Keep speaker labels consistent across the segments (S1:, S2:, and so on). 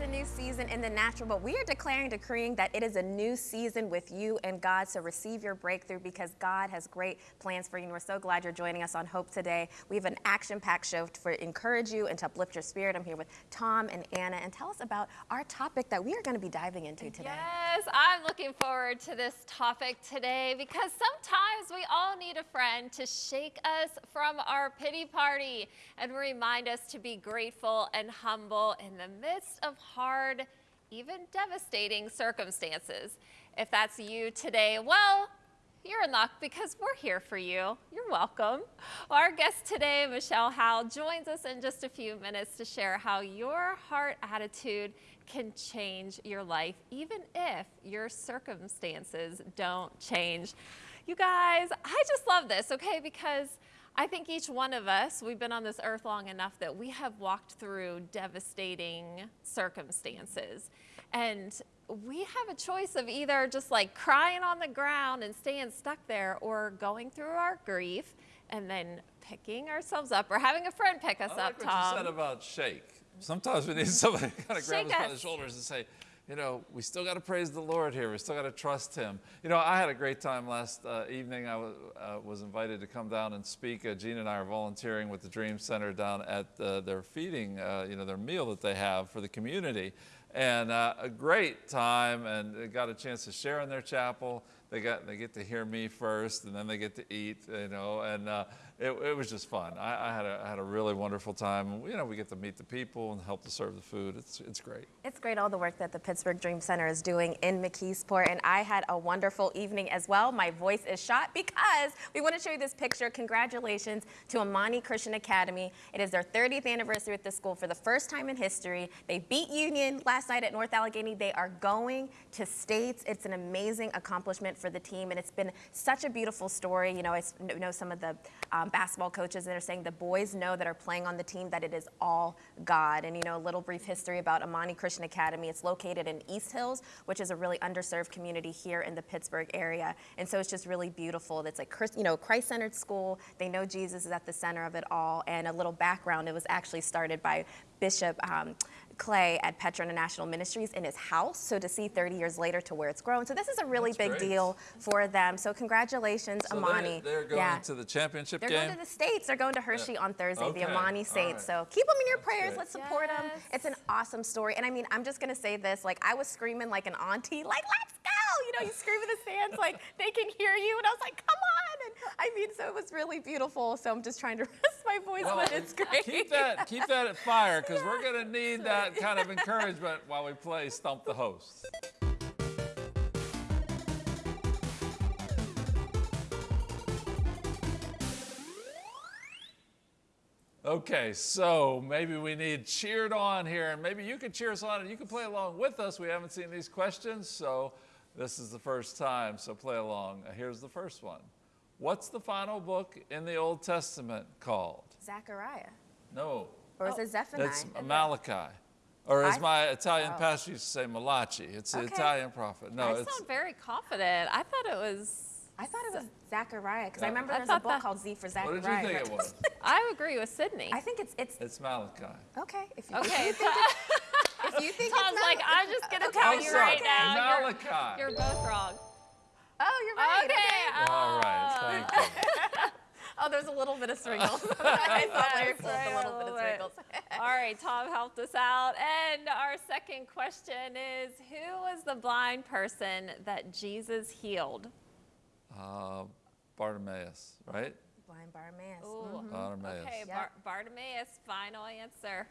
S1: It's a new season in the natural, but we are declaring, decreeing that it is a new season with you and God. So receive your breakthrough because God has great plans for you. And we're so glad you're joining us on Hope today. We have an action-packed show to encourage you and to uplift your spirit. I'm here with Tom and Anna, and tell us about our topic that we are going to be diving into today.
S2: Yes, I'm looking forward to this topic today because sometimes we all need a friend to shake us from our pity party and remind us to be grateful and humble in the midst of hard, even devastating circumstances. If that's you today, well, you're in luck because we're here for you. You're welcome. Our guest today, Michelle Howe, joins us in just a few minutes to share how your heart attitude can change your life, even if your circumstances don't change. You guys, I just love this, okay? Because I think each one of us, we've been on this earth long enough that we have walked through devastating circumstances. And we have a choice of either just like crying on the ground and staying stuck there or going through our grief and then picking ourselves up or having a friend pick us
S3: I like
S2: up,
S3: what
S2: Tom.
S3: you said about shake. Sometimes we need somebody to kind of grab
S2: Shake
S3: us by the shoulders and say, you know, we still got to praise the Lord here. We still got to trust Him. You know, I had a great time last uh, evening. I uh, was invited to come down and speak. Uh, Gene and I are volunteering with the Dream Center down at uh, their feeding, uh, you know, their meal that they have for the community. And uh, a great time, and got a chance to share in their chapel. They got they get to hear me first, and then they get to eat, you know, and it, it was just fun. I, I had a I had a really wonderful time. You know, we get to meet the people and help to serve the food. It's it's great.
S1: It's great all the work that the Pittsburgh Dream Center is doing in McKeesport, and I had a wonderful evening as well. My voice is shot because we want to show you this picture. Congratulations to Amani Christian Academy. It is their 30th anniversary at the school for the first time in history. They beat Union last night at North Allegheny. They are going to states. It's an amazing accomplishment for the team, and it's been such a beautiful story. You know, I know some of the um, basketball coaches that are saying the boys know that are playing on the team that it is all God. And you know, a little brief history about Amani Christian Academy. It's located in East Hills, which is a really underserved community here in the Pittsburgh area. And so it's just really beautiful. It's like you know, Christ-centered school. They know Jesus is at the center of it all. And a little background: it was actually started by Bishop. Um, Clay at Petra International Ministries in his house. So to see 30 years later to where it's grown. So this is a really
S3: That's
S1: big
S3: great.
S1: deal for them. So congratulations,
S3: So
S1: Amani.
S3: They're, they're going
S1: Yeah.
S3: to the championship
S1: They're
S3: game.
S1: going to the States. They're going to Hershey on Thursday,
S3: Okay.
S1: the Amani
S3: All
S1: Saints.
S3: right.
S1: So keep them in your
S3: That's
S1: prayers.
S3: great.
S1: Let's support them. It's an awesome story. And I mean, I'm just going to say this. Like, I was screaming like an auntie, like, let's go. You know, you scream in the stands like they can hear you. And I was like, come on. I mean, so it was really beautiful. So I'm just trying to rest my voice,
S3: Well,
S1: but it's great.
S3: Keep that, keep that at fire, because we're going to need that kind of encouragement while we play Stump the Host. Okay, so maybe we need cheered on here, and maybe you can cheer us on and you can play along with us. We haven't seen these questions, so this is the first time, so play along. Here's the first one. What's the final book in the Old Testament called?
S1: Zechariah.
S3: No,
S1: Or is it oh, Zephaniah?
S3: it's Malachi. Or as
S1: I-
S3: my Italian
S1: oh.
S3: pastor used to say, Malachi. It's an
S1: Okay.
S3: Italian prophet. No,
S2: I
S3: it's
S2: sound very confident. I thought it was.
S1: I thought it was Zachariah because I remember
S2: I
S1: there's a book
S2: that-
S1: called Z for
S3: Zechariah.
S1: what
S3: did you think it was?
S2: I agree with Sydney.
S1: I think it's it's
S3: It's Malachi.
S1: okay. If you,
S2: Okay,
S1: if you think
S2: Tom's
S1: it's
S2: like, I'm just gonna
S1: okay,
S2: tell
S3: Oh,
S2: you
S3: sorry,
S2: right now. You're,
S3: Malachi.
S2: you're both wrong.
S1: Oh, you're right.
S2: Okay.
S3: All right,
S2: oh.
S3: thank you.
S1: Oh, there's a little bit of sprinkles. I thought Larry
S2: Yes,
S1: pulled
S2: right,
S1: a little bit of
S2: little
S1: sprinkles.
S2: All right, Tom helped us out. And our second question is Who was the blind person that Jesus healed?
S3: Uh, Bartimaeus, right?
S1: Blind Bartimaeus.
S2: Ooh.
S3: Bartimaeus.
S2: Okay,
S1: Yep.
S2: Bar- Bartimaeus, final answer.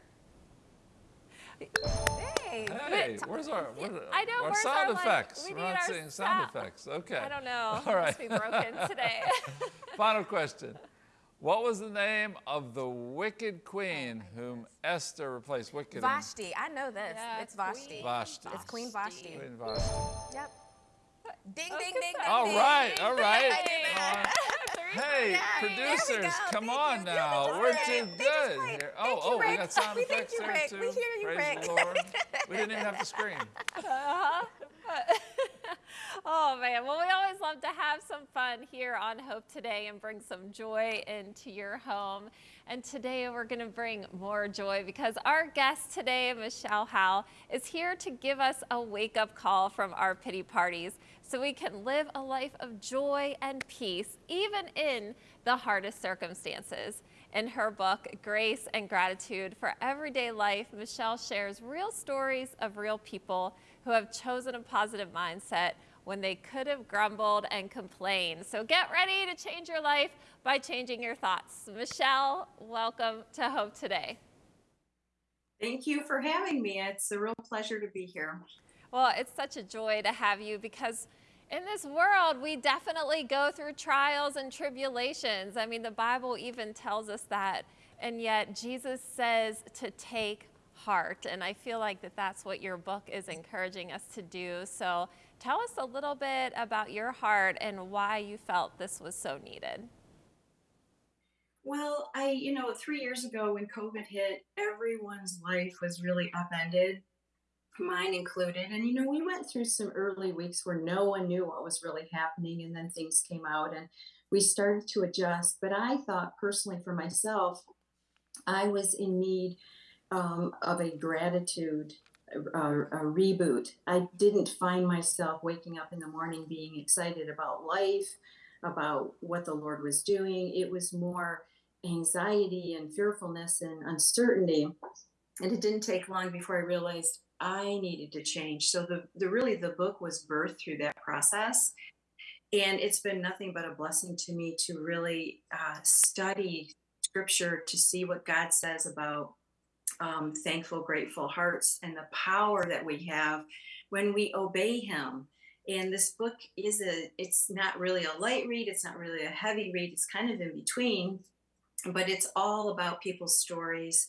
S1: Hey.
S3: Hey, where's our, what,
S2: I know,
S3: our
S2: where's
S3: sound
S2: our, like,
S3: effects?
S2: we
S3: We're
S2: need
S3: not
S2: our
S3: seeing sound
S2: sound-
S3: effects. Okay.
S2: I don't know.
S3: All right.
S2: Must be broken today.
S3: Final question. What was the name of the wicked queen whom Esther replaced? Wicked in
S1: Vashti. I know this.
S2: Yeah,
S1: it's Vashti.
S3: Vashti.
S1: It's Queen Vashti.
S3: Queen Vashti.
S1: Yep. Ding,
S2: Okay,
S1: ding, ding, ding.
S3: All
S1: ding.
S3: right, all right.
S1: I did that.
S3: Hey,
S1: Yay, there we
S3: producers, come on now. We're too good. Oh,
S1: you,
S3: oh, we got sound effects
S1: you,
S3: there
S1: Rick.
S3: too.
S1: We hear you, Rick.
S3: We didn't even have to scream.
S2: Uh-huh. Oh man, well, we always love to have some fun here on Hope Today and bring some joy into your home. And today we're going to bring more joy because our guest today, Michelle Howe, is here to give us a wake up call from our pity parties so we can live a life of joy and peace, even in the hardest circumstances. In her book, Grace and Gratitude for Everyday Life, Michelle shares real stories of real people who have chosen a positive mindset when they could have grumbled and complained. So get ready to change your life by changing your thoughts. Michelle, welcome to Hope Today.
S4: Thank you for having me. It's a real pleasure to be here.
S2: Well, it's such a joy to have you because in this world, we definitely go through trials and tribulations. I mean, the Bible even tells us that. And yet, Jesus says to take heart. And I feel like that that's what your book is encouraging us to do. So tell us a little bit about your heart and why you felt this was so needed.
S4: Well, I, you know, three years ago when COVID hit, everyone's life was really upended, mine included. And, you know, we went through some early weeks where no one knew what was really happening. And then things came out and we started to adjust. But I thought personally for myself, I was in need um, of a gratitude a, a reboot. I didn't find myself waking up in the morning being excited about life, about what the Lord was doing. It was more anxiety and fearfulness and uncertainty. And it didn't take long before I realized I needed to change. So the, the really the book was birthed through that process. And it's been nothing but a blessing to me to really uh, study scripture to see what God says about um, thankful, grateful hearts and the power that we have when we obey Him. And this book is a, it's not really a light read, it's not really a heavy read, it's kind of in between, but it's all about people's stories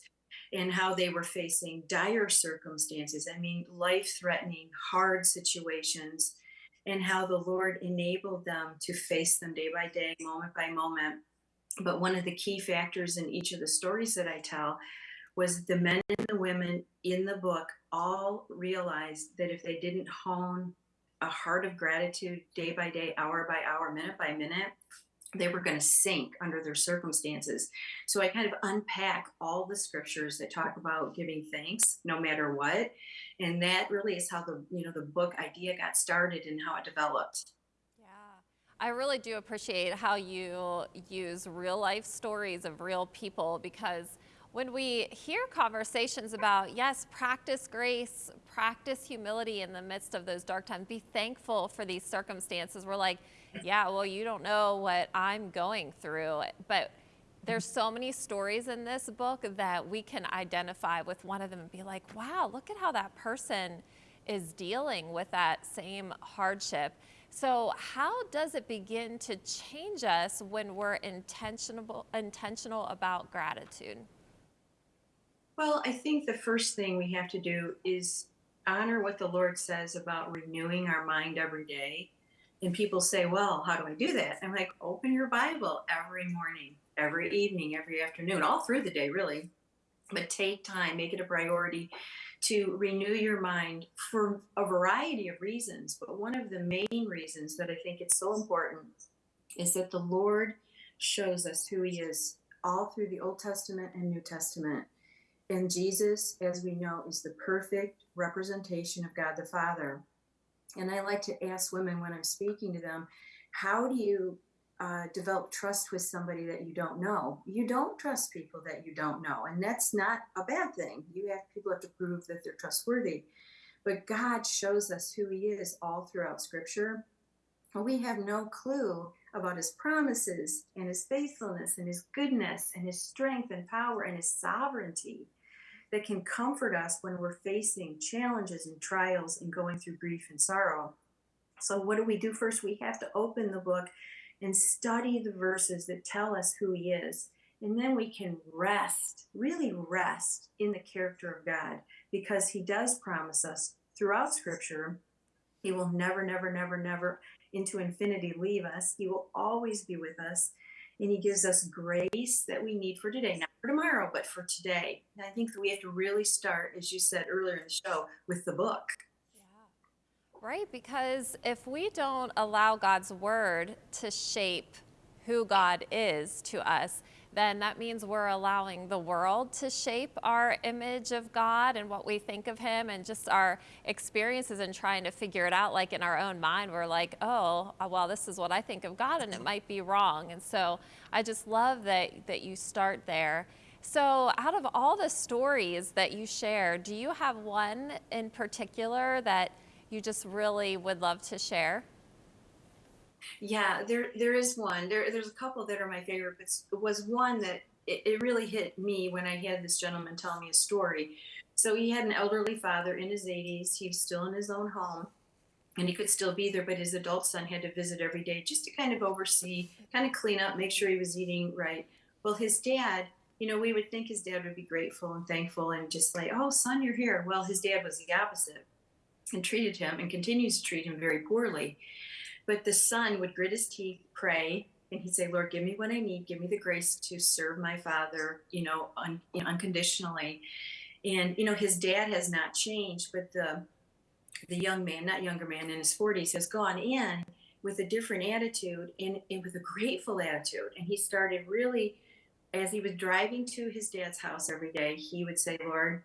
S4: and how they were facing dire circumstances. I mean, life threatening, hard situations, and how the Lord enabled them to face them day by day, moment by moment. But one of the key factors in each of the stories that I tell was the men and the women in the book all realized that if they didn't hone a heart of gratitude day by day, hour by hour, minute by minute, they were going to sink under their circumstances. So I kind of unpack all the scriptures that talk about giving thanks no matter what. And that really is how the, you know, the book idea got started and how it developed.
S2: Yeah. I really do appreciate how you use real life stories of real people because when we hear conversations about, yes, practice grace, practice humility in the midst of those dark times, be thankful for these circumstances, we're like, yeah, well, you don't know what I'm going through. But there's so many stories in this book that we can identify with one of them and be like, wow, look at how that person is dealing with that same hardship. So how does it begin to change us when we're intentional, intentional about gratitude?
S4: Well, I think the first thing we have to do is honor what the Lord says about renewing our mind every day. And people say, well, how do I do that? I'm like, open your Bible every morning, every evening, every afternoon, all through the day, really. But take time, make it a priority to renew your mind for a variety of reasons. But one of the main reasons that I think it's so important is that the Lord shows us who He is all through the Old Testament and New Testament. And Jesus, as we know, is the perfect representation of God the Father. And I like to ask women when I'm speaking to them, how do you uh, develop trust with somebody that you don't know? You don't trust people that you don't know, and that's not a bad thing. You have people have to prove that they're trustworthy. But God shows us who He is all throughout Scripture. And we have no clue about His promises and His faithfulness and His goodness and His strength and power and His sovereignty that can comfort us when we're facing challenges and trials and going through grief and sorrow. So, what do we do first? We have to open the book and study the verses that tell us who He is. And then we can rest, really rest in the character of God because He does promise us throughout Scripture He will never, never, never, never into infinity leave us. He will always be with us and he gives us grace that we need for today, not for tomorrow, but for today. And I think that we have to really start, as you said earlier in the show, with the book.
S2: Yeah. Right, because if we don't allow God's word to shape who God is to us, then that means we're allowing the world to shape our image of God and what we think of Him and just our experiences and trying to figure it out. Like in our own mind, we're like, oh, uh, well, this is what I think of God, and it might be wrong. And so I just love that, that you start there. So, out of all the stories that you share, do you have one in particular that you just really would love to share?
S4: Yeah, there there is one. There there's a couple that are my favorite, but was one that it, it really hit me when I had this gentleman tell me a story. So he had an elderly father in his 80s. He was still in his own home and he could still be there, but his adult son had to visit every day just to kind of oversee, kind of clean up, make sure he was eating right. Well, his dad, you know, we would think his dad would be grateful and thankful and just like, oh, son, you're here. Well, his dad was the opposite and treated him and continues to treat him very poorly. But the son would grit his teeth, pray, and he'd say, Lord, give me what I need. Give me the grace to serve my father, you know, un- unconditionally. And, you know, his dad has not changed, but the, the young man, not younger man in his 40s, has gone in with a different attitude and, and with a grateful attitude. And he started really, as he was driving to his dad's house every day, he would say, Lord,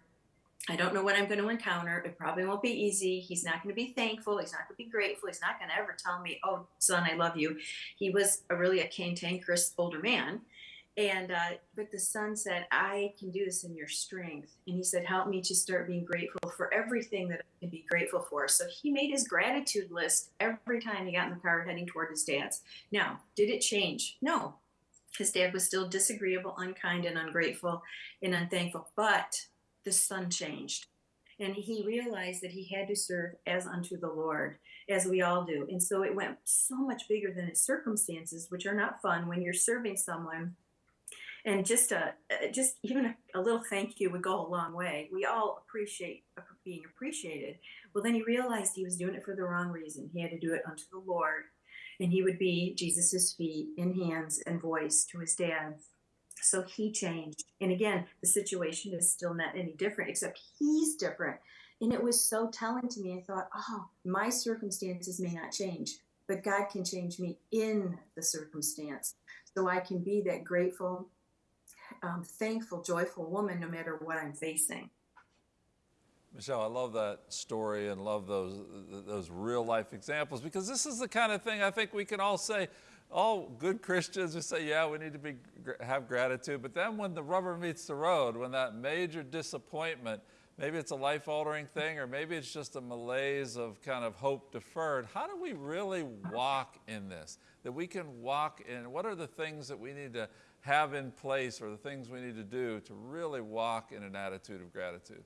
S4: I don't know what I'm going to encounter. It probably won't be easy. He's not going to be thankful. He's not going to be grateful. He's not going to ever tell me, "Oh, son, I love you." He was a really a cantankerous older man, and uh, but the son said, "I can do this in your strength." And he said, "Help me to start being grateful for everything that I can be grateful for." So he made his gratitude list every time he got in the car heading toward his dad's. Now, did it change? No. His dad was still disagreeable, unkind, and ungrateful, and unthankful, but the son changed. And he realized that he had to serve as unto the lord as we all do. And so it went so much bigger than his circumstances which are not fun when you're serving someone. And just a uh, just even a, a little thank you would go a long way. We all appreciate being appreciated. Well then he realized he was doing it for the wrong reason. He had to do it unto the lord. And he would be jesus's feet and hands and voice to his dad so he changed. And again, the situation is still not any different, except he's different. And it was so telling to me. I thought, oh, my circumstances may not change, but God can change me in the circumstance. So I can be that grateful, um, thankful, joyful woman no matter what I'm facing.
S3: Michelle, I love that story and love those those real life examples because this is the kind of thing I think we can all say. All good Christians who say, "Yeah, we need to be have gratitude," but then when the rubber meets the road, when that major disappointment, maybe it's a life-altering thing, or maybe it's just a malaise of kind of hope deferred. How do we really walk in this? That we can walk in. What are the things that we need to have in place, or the things we need to do to really walk in an attitude of gratitude?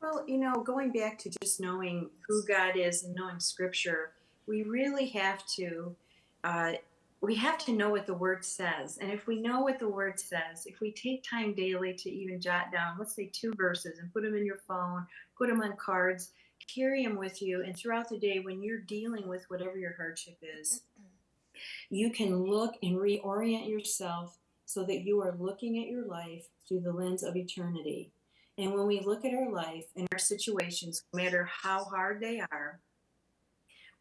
S4: Well, you know, going back to just knowing who God is and knowing Scripture, we really have to. Uh, we have to know what the word says. And if we know what the word says, if we take time daily to even jot down, let's say two verses and put them in your phone, put them on cards, carry them with you, and throughout the day, when you're dealing with whatever your hardship is, you can look and reorient yourself so that you are looking at your life through the lens of eternity. And when we look at our life and our situations, no matter how hard they are,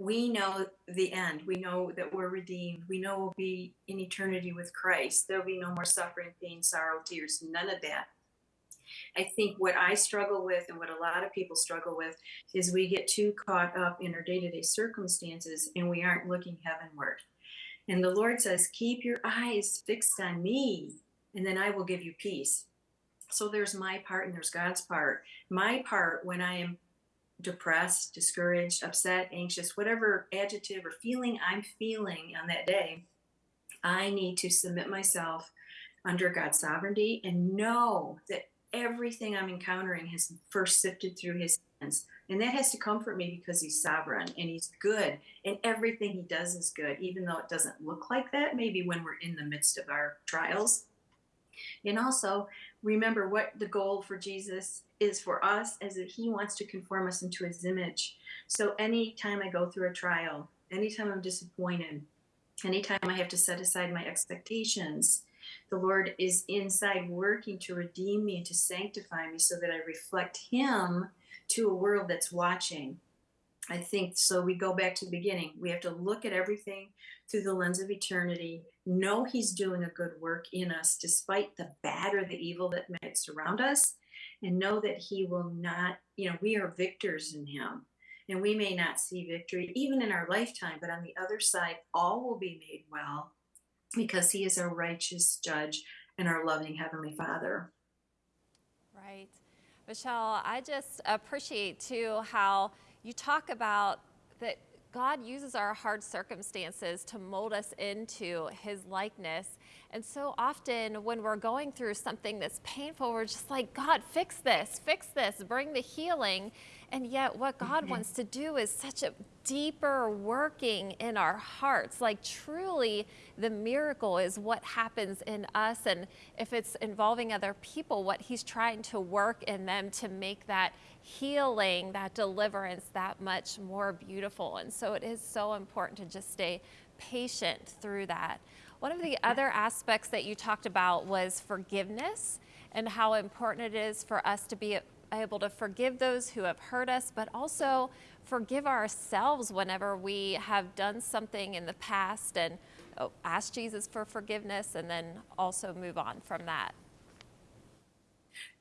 S4: we know the end. We know that we're redeemed. We know we'll be in eternity with Christ. There'll be no more suffering, pain, sorrow, tears, none of that. I think what I struggle with and what a lot of people struggle with is we get too caught up in our day to day circumstances and we aren't looking heavenward. And the Lord says, Keep your eyes fixed on me, and then I will give you peace. So there's my part and there's God's part. My part when I am depressed, discouraged, upset, anxious, whatever adjective or feeling I'm feeling on that day, I need to submit myself under God's sovereignty and know that everything I'm encountering has first sifted through his hands. And that has to comfort me because he's sovereign and he's good. And everything he does is good, even though it doesn't look like that, maybe when we're in the midst of our trials. And also, remember what the goal for Jesus is for us is that he wants to conform us into his image. So anytime I go through a trial, anytime I'm disappointed, anytime I have to set aside my expectations, the Lord is inside working to redeem me and to sanctify me so that I reflect him to a world that's watching. I think so. We go back to the beginning. We have to look at everything through the lens of eternity, know He's doing a good work in us despite the bad or the evil that might surround us, and know that He will not, you know, we are victors in Him. And we may not see victory even in our lifetime, but on the other side, all will be made well because He is our righteous judge and our loving Heavenly Father.
S2: Right. Michelle, I just appreciate too how you talk about that God uses our hard circumstances to mold us into his likeness. And so often when we're going through something that's painful, we're just like, God, fix this, fix this, bring the healing. And yet, what God mm-hmm. wants to do is such a deeper working in our hearts. Like, truly, the miracle is what happens in us. And if it's involving other people, what He's trying to work in them to make that healing, that deliverance that much more beautiful. And so, it is so important to just stay patient through that. One of the other aspects that you talked about was forgiveness and how important it is for us to be able to forgive those who have hurt us, but also forgive ourselves whenever we have done something in the past and oh, ask Jesus for forgiveness and then also move on from that.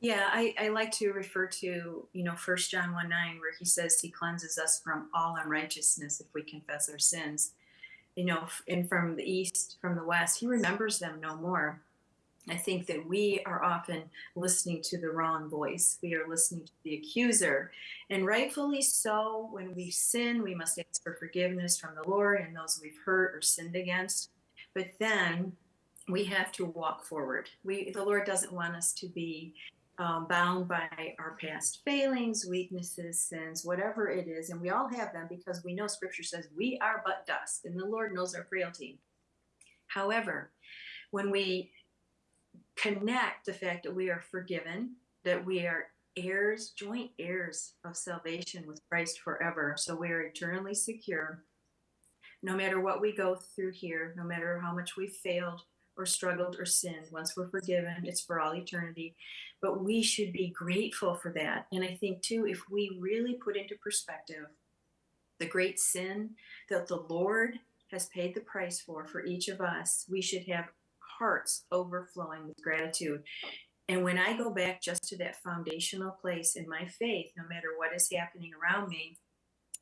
S4: Yeah, I, I like to refer to, you know, First John 1 9, where he says he cleanses us from all unrighteousness if we confess our sins. You know, and from the east, from the west, he remembers them no more. I think that we are often listening to the wrong voice. We are listening to the accuser. And rightfully so, when we sin, we must ask for forgiveness from the Lord and those we've hurt or sinned against. But then we have to walk forward. We, the Lord doesn't want us to be um, bound by our past failings, weaknesses, sins, whatever it is. And we all have them because we know Scripture says we are but dust, and the Lord knows our frailty. However, when we connect the fact that we are forgiven, that we are heirs, joint heirs of salvation with Christ forever. So we are eternally secure. No matter what we go through here, no matter how much we've failed or struggled or sinned, once we're forgiven, it's for all eternity. But we should be grateful for that. And I think, too, if we really put into perspective the great sin that the Lord has paid the price for for each of us, we should have hearts overflowing with gratitude. And when I go back just to that foundational place in my faith, no matter what is happening around me,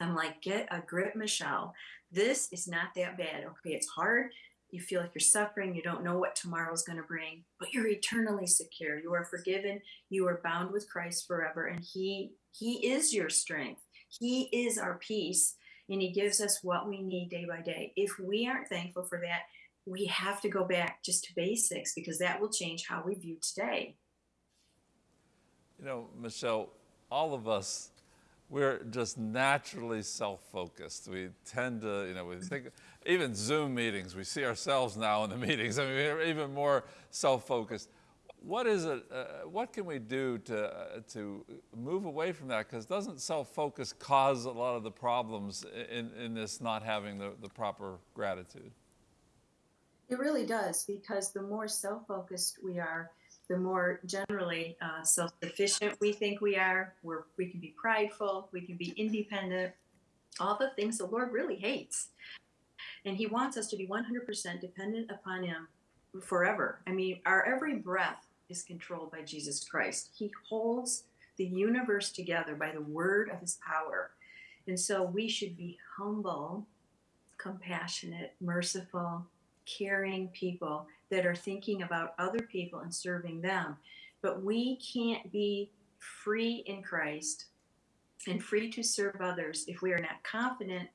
S4: I'm like, get a grip, Michelle. This is not that bad. Okay, it's hard. You feel like you're suffering. You don't know what tomorrow's going to bring, but you're eternally secure. You are forgiven. You are bound with Christ forever, and He He is your strength. He is our peace, and He gives us what we need day by day. If we aren't thankful for that, we have to go back just to basics because that will change how we view today.
S3: You know, Michelle, all of us, we're just naturally self-focused. We tend to, you know, we think, even Zoom meetings, we see ourselves now in the meetings. I mean, we're even more self-focused. What is it, uh, what can we do to, uh, to move away from that? Because doesn't self-focus cause a lot of the problems in, in this not having the, the proper gratitude?
S4: It really does, because the more self focused we are, the more generally uh, self sufficient we think we are. We're, we can be prideful, we can be independent, all the things the Lord really hates. And He wants us to be 100% dependent upon Him forever. I mean, our every breath is controlled by Jesus Christ. He holds the universe together by the word of His power. And so we should be humble, compassionate, merciful, caring people that are thinking about other people and serving them. But we can't be free in Christ and free to serve others if we are not confident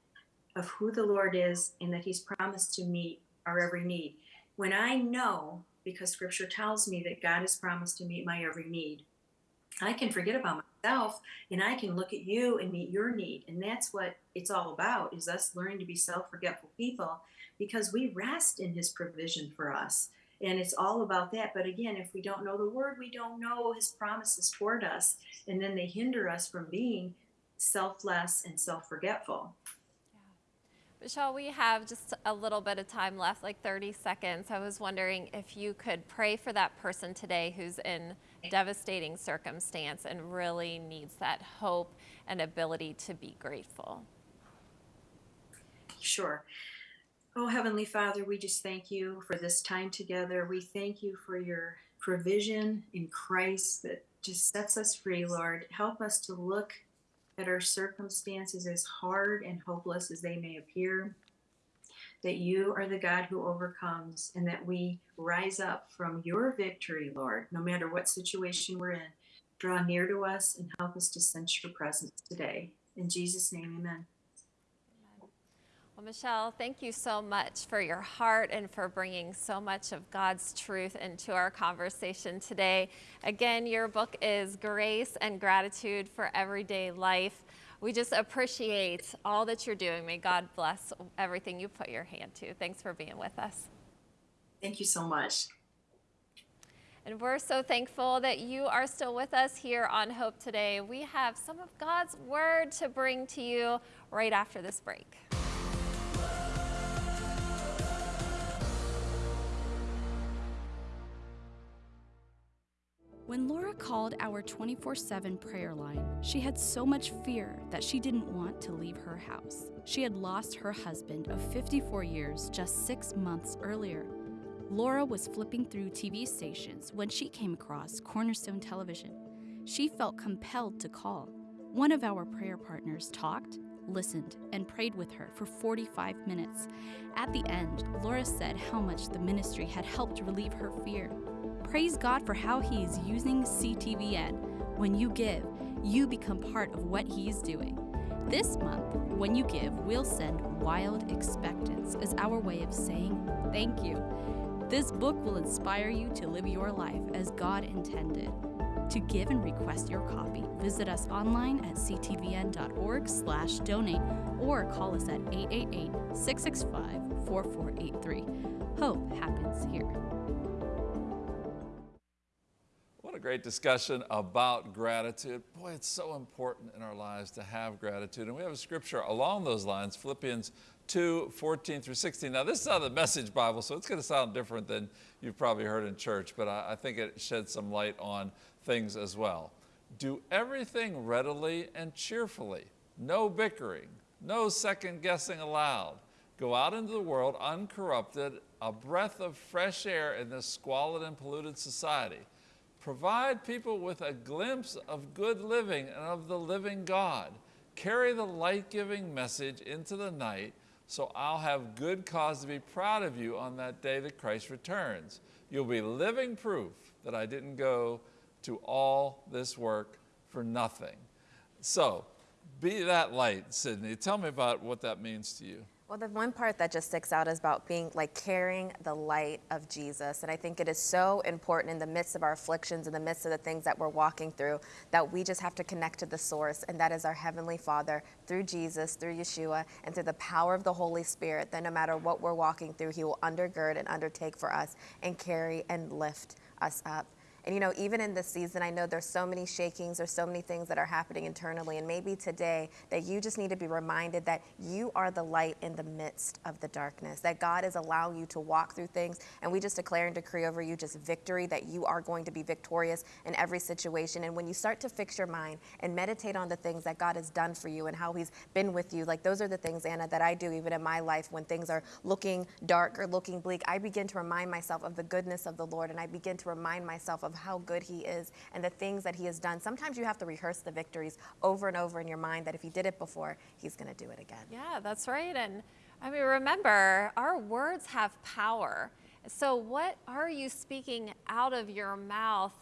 S4: of who the Lord is and that He's promised to meet our every need. When I know, because Scripture tells me that God has promised to meet my every need, I can forget about myself and I can look at you and meet your need. And that's what it's all about is us learning to be self-forgetful people because we rest in his provision for us. And it's all about that. But again, if we don't know the word, we don't know his promises toward us. And then they hinder us from being selfless and self forgetful.
S2: Michelle, we have just a little bit of time left, like 30 seconds. I was wondering if you could pray for that person today who's in devastating circumstance and really needs that hope and ability to be grateful.
S4: Sure. Oh, Heavenly Father, we just thank you for this time together. We thank you for your provision in Christ that just sets us free, Lord. Help us to look at our circumstances as hard and hopeless as they may appear. That you are the God who overcomes, and that we rise up from your victory, Lord, no matter what situation we're in. Draw near to us and help us to sense your presence today. In Jesus' name, amen.
S2: Well, Michelle, thank you so much for your heart and for bringing so much of God's truth into our conversation today. Again, your book is Grace and Gratitude for Everyday Life. We just appreciate all that you're doing. May God bless everything you put your hand to. Thanks for being with us.
S4: Thank you so much.
S2: And we're so thankful that you are still with us here on Hope Today. We have some of God's Word to bring to you right after this break.
S5: When Laura called our 24 7 prayer line, she had so much fear that she didn't want to leave her house. She had lost her husband of 54 years just six months earlier. Laura was flipping through TV stations when she came across Cornerstone Television. She felt compelled to call. One of our prayer partners talked, listened, and prayed with her for 45 minutes. At the end, Laura said how much the ministry had helped relieve her fear. Praise God for how He is using CTVN. When you give, you become part of what He is doing. This month, when you give, we'll send Wild Expectance as our way of saying thank you. This book will inspire you to live your life as God intended. To give and request your copy, visit us online at ctvn.org/donate or call us at 888-665-4483. Hope happens here.
S3: Great discussion about gratitude. Boy, it's so important in our lives to have gratitude. And we have a scripture along those lines, Philippians 2, 14 through 16. Now, this is of the Message Bible, so it's going to sound different than you've probably heard in church, but I, I think it sheds some light on things as well. Do everything readily and cheerfully, no bickering, no second guessing allowed. Go out into the world uncorrupted, a breath of fresh air in this squalid and polluted society. Provide people with a glimpse of good living and of the living God. Carry the light giving message into the night so I'll have good cause to be proud of you on that day that Christ returns. You'll be living proof that I didn't go to all this work for nothing. So, be that light, Sydney. Tell me about what that means to you.
S1: Well, the one part that just sticks out is about being like carrying the light of Jesus. And I think it is so important in the midst of our afflictions, in the midst of the things that we're walking through, that we just have to connect to the source, and that is our Heavenly Father through Jesus, through Yeshua, and through the power of the Holy Spirit, that no matter what we're walking through, He will undergird and undertake for us and carry and lift us up. And you know, even in this season, I know there's so many shakings, there's so many things that are happening internally. And maybe today that you just need to be reminded that you are the light in the midst of the darkness, that God is allowing you to walk through things. And we just declare and decree over you just victory, that you are going to be victorious in every situation. And when you start to fix your mind and meditate on the things that God has done for you and how He's been with you, like those are the things, Anna, that I do even in my life when things are looking dark or looking bleak. I begin to remind myself of the goodness of the Lord and I begin to remind myself of how good He is and the things that He has done. Sometimes you have to rehearse the victories over and over in your mind that if He did it before, He's going to do it again.
S2: Yeah, that's right. And I mean, remember, our words have power. So, what are you speaking out of your mouth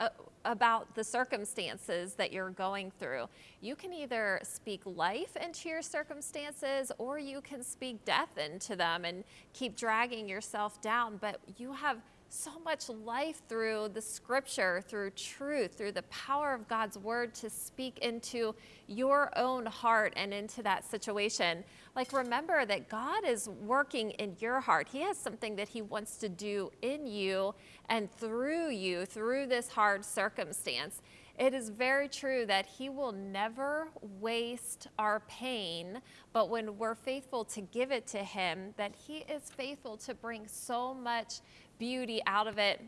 S2: uh, about the circumstances that you're going through? You can either speak life into your circumstances or you can speak death into them and keep dragging yourself down. But you have so much life through the scripture, through truth, through the power of God's word to speak into your own heart and into that situation. Like, remember that God is working in your heart. He has something that He wants to do in you and through you, through this hard circumstance. It is very true that He will never waste our pain, but when we're faithful to give it to Him, that He is faithful to bring so much beauty out of it.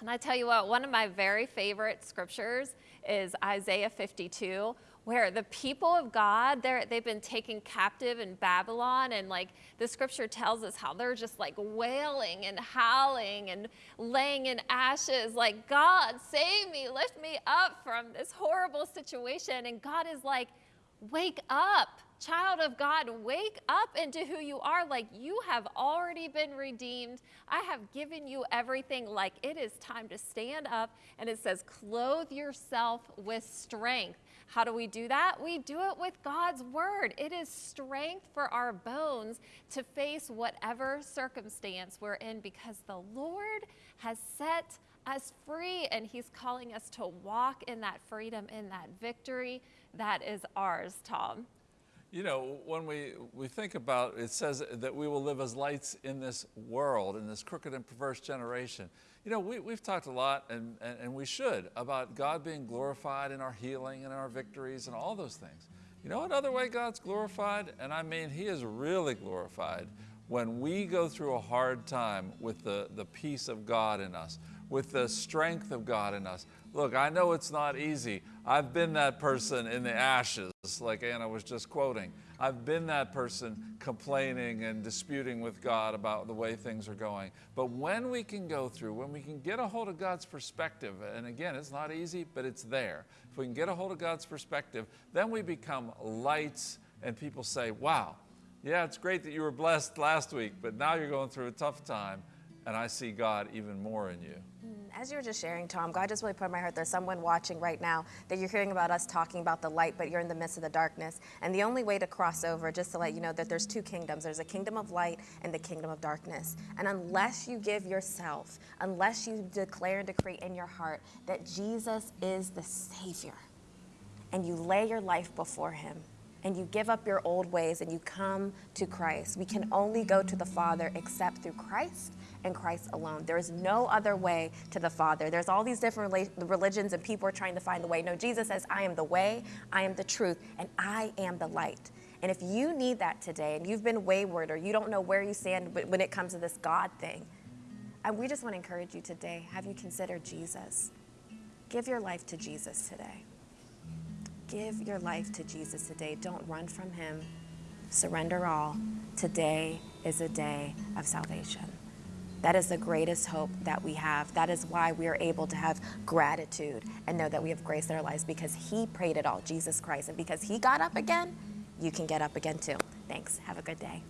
S2: And I tell you what, one of my very favorite scriptures is Isaiah 52 where the people of God, they've been taken captive in Babylon, and like the scripture tells us how they're just like wailing and howling and laying in ashes, like, God, save me, lift me up from this horrible situation. And God is like, wake up, child of God, wake up into who you are. Like you have already been redeemed. I have given you everything. Like it is time to stand up. And it says, clothe yourself with strength. How do we do that? We do it with God's word. It is strength for our bones to face whatever circumstance we're in because the Lord has set us free and He's calling us to walk in that freedom, in that victory that is ours, Tom.
S3: You know, when we, we think about it says that we will live as lights in this world, in this crooked and perverse generation. You know, we, we've talked a lot, and, and, and we should, about God being glorified in our healing and our victories and all those things. You know another way God's glorified? And I mean, He is really glorified when we go through a hard time with the, the peace of God in us, with the strength of God in us. Look, I know it's not easy. I've been that person in the ashes, like Anna was just quoting. I've been that person complaining and disputing with God about the way things are going. But when we can go through, when we can get a hold of God's perspective, and again, it's not easy, but it's there. If we can get a hold of God's perspective, then we become lights, and people say, wow, yeah, it's great that you were blessed last week, but now you're going through a tough time, and I see God even more in you.
S1: As you were just sharing, Tom, God just really put in my heart there's someone watching right now that you're hearing about us talking about the light, but you're in the midst of the darkness. And the only way to cross over, just to let you know that there's two kingdoms there's a kingdom of light and the kingdom of darkness. And unless you give yourself, unless you declare and decree in your heart that Jesus is the Savior, and you lay your life before Him, and you give up your old ways and you come to Christ. We can only go to the Father except through Christ and Christ alone. There is no other way to the Father. There's all these different religions and people are trying to find the way. No, Jesus says, I am the way, I am the truth, and I am the light. And if you need that today and you've been wayward or you don't know where you stand when it comes to this God thing, and we just want to encourage you today have you considered Jesus? Give your life to Jesus today. Give your life to Jesus today. Don't run from him. Surrender all. Today is a day of salvation. That is the greatest hope that we have. That is why we are able to have gratitude and know that we have grace in our lives because He prayed it all, Jesus Christ. And because He got up again, you can get up again too. Thanks. Have a good day.